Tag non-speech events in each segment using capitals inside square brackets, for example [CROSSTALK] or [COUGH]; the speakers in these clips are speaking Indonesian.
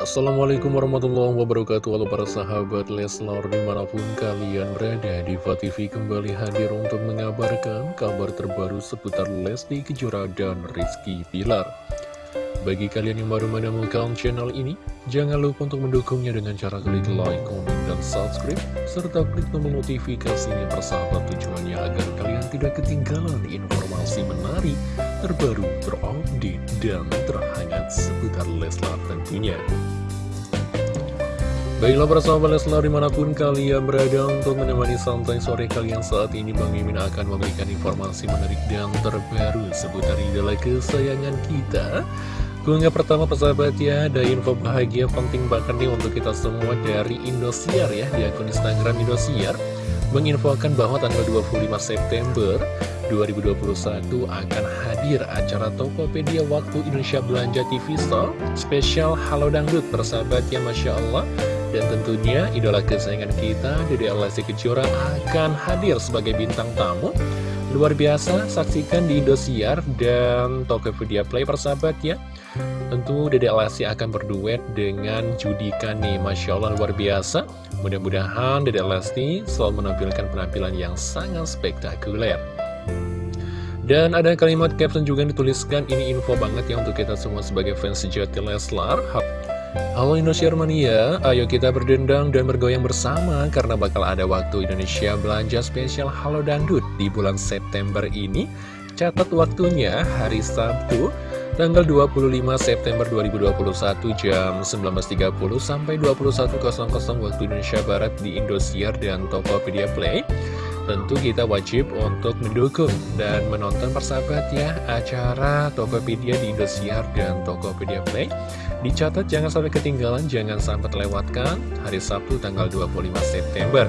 Assalamualaikum warahmatullahi wabarakatuh. Halo para sahabat Leslar di mana pun kalian berada Diva TV kembali hadir untuk mengabarkan kabar terbaru seputar Lesti Kejora dan Rizky Pilar Bagi kalian yang baru menemukan channel ini Jangan lupa untuk mendukungnya dengan cara klik like, komen, dan subscribe Serta klik tombol notifikasinya persahabat tujuannya agar kalian tidak ketinggalan informasi menarik terbaru, terupdate, dan terhangat seputar Leslar tentunya. Baiklah sahabat Leslar di mana pun kalian berada untuk menemani santai sore kalian saat ini Bang Mimin akan memberikan informasi menarik dan terbaru seputar idola kesayangan kita Keunggah pertama persahabat ya, ada info bahagia penting banget nih untuk kita semua dari Indosiar ya, di akun Instagram Indosiar menginfokan bahwa tanggal 25 September 2021 akan hadir acara Tokopedia Waktu Indonesia Belanja TV Store spesial Halo Dangdut persahabat ya Masya Allah. Dan tentunya idola kesayangan kita Dede Alasi Kejora akan hadir sebagai bintang tamu. Luar biasa saksikan di Indosiar dan Tokopedia Play persahabat ya Tentu Dede Alasi akan berduet dengan Judika nih Masya Allah luar biasa. Mudah-mudahan Dede Lesti selalu menampilkan penampilan yang sangat spektakuler. Dan ada kalimat caption juga yang dituliskan, ini info banget ya untuk kita semua sebagai fans sejati Leslar. Halo Indonesia Mania, ayo kita berdendang dan bergoyang bersama karena bakal ada waktu Indonesia belanja spesial Halo Dangdut di bulan September ini. Catat waktunya hari Sabtu tanggal 25 September 2021 jam 19.30 sampai 21.00 waktu Indonesia Barat di Indosiar dan Tokopedia Play. Tentu kita wajib untuk mendukung dan menonton persahabat ya acara Tokopedia di Indosiar dan Tokopedia Play. Dicatat jangan sampai ketinggalan, jangan sampai terlewatkan hari Sabtu tanggal 25 September.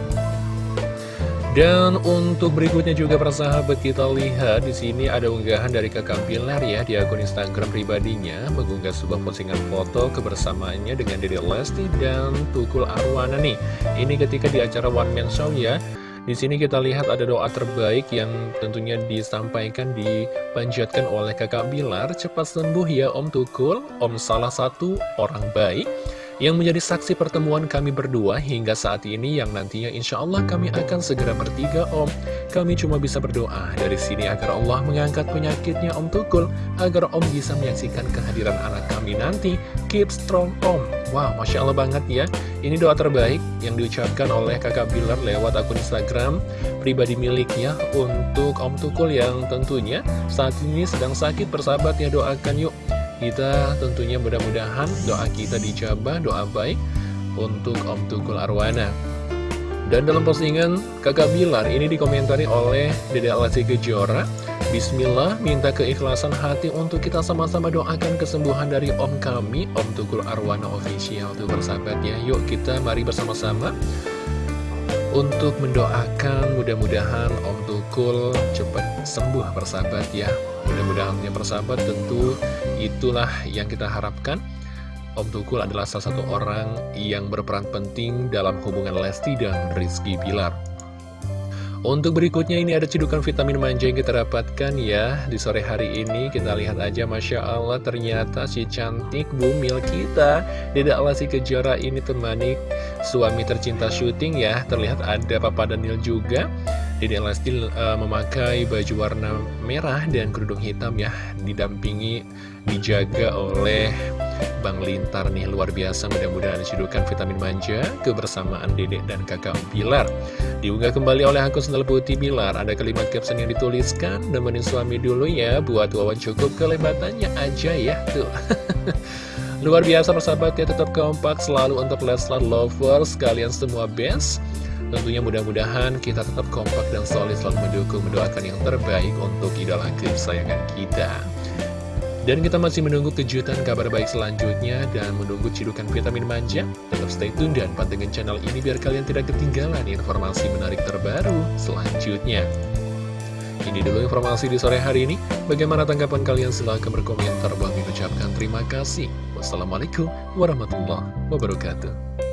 Dan untuk berikutnya juga para sahabat kita lihat di sini ada unggahan dari kakak Pilar ya di akun Instagram pribadinya mengunggah sebuah postingan foto kebersamaannya dengan Dede Lesti dan Tukul Arwana nih. Ini ketika di acara One Man Show ya. Di sini kita lihat ada doa terbaik yang tentunya disampaikan dipanjatkan oleh kakak Bilar. Cepat sembuh ya Om Tukul, Om salah satu orang baik yang menjadi saksi pertemuan kami berdua hingga saat ini yang nantinya insya Allah kami akan segera bertiga Om. Kami cuma bisa berdoa dari sini agar Allah mengangkat penyakitnya Om Tukul, agar Om bisa menyaksikan kehadiran anak kami nanti. Keep strong Om. Wow, Masya Allah banget ya. Ini doa terbaik yang diucapkan oleh kakak Bilar lewat akun Instagram pribadi miliknya untuk Om Tukul yang tentunya saat ini sedang sakit persahabat ya doakan yuk kita tentunya mudah-mudahan doa kita dijabah, doa baik untuk Om Tukul Arwana. Dan dalam postingan kakak Bilar ini dikomentari oleh Dede Alasi Kejora Bismillah, minta keikhlasan hati untuk kita sama-sama doakan kesembuhan dari Om kami, Om Tukul Arwana Official tuh bersahabatnya. Yuk kita mari bersama-sama untuk mendoakan mudah-mudahan Om Tukul cepat sembuh bersahabat ya. Mudah-mudahan yang bersahabat tentu itulah yang kita harapkan Om Tukul adalah salah satu orang yang berperan penting dalam hubungan Lesti dan Rizky Pilar untuk berikutnya ini ada cedukan vitamin manja yang kita dapatkan ya. Di sore hari ini kita lihat aja Masya Allah ternyata si cantik bumil kita. Dede Alasi Kejora ini temani suami tercinta syuting ya. Terlihat ada Papa Daniel juga. Dede Lesti uh, memakai baju warna merah dan kerudung hitam ya Didampingi, dijaga oleh Bang Lintar nih luar biasa. Mudah-mudahan disidukan vitamin manja kebersamaan dedek dan kakak Pilar Diunggah kembali oleh akun sendal putih Bilar. Ada kalimat caption yang dituliskan Nemenin suami dulu ya Buat wawan cukup. Kelebatannya aja ya Tuh. [LAUGHS] Luar biasa persahabat ya Tetap kompak selalu untuk Leslar Lovers. Kalian semua best. Tentunya mudah-mudahan kita tetap kompak dan solid selalu mendukung, mendoakan yang terbaik untuk idola kesayangan kita. Dan kita masih menunggu kejutan kabar baik selanjutnya dan menunggu cidukan vitamin manja. Tetap stay tune dan pantengin channel ini biar kalian tidak ketinggalan informasi menarik terbaru selanjutnya. Ini dulu informasi di sore hari ini. Bagaimana tanggapan kalian? Silahkan berkomentar. Bang ucapkan terima kasih. Wassalamualaikum warahmatullahi wabarakatuh.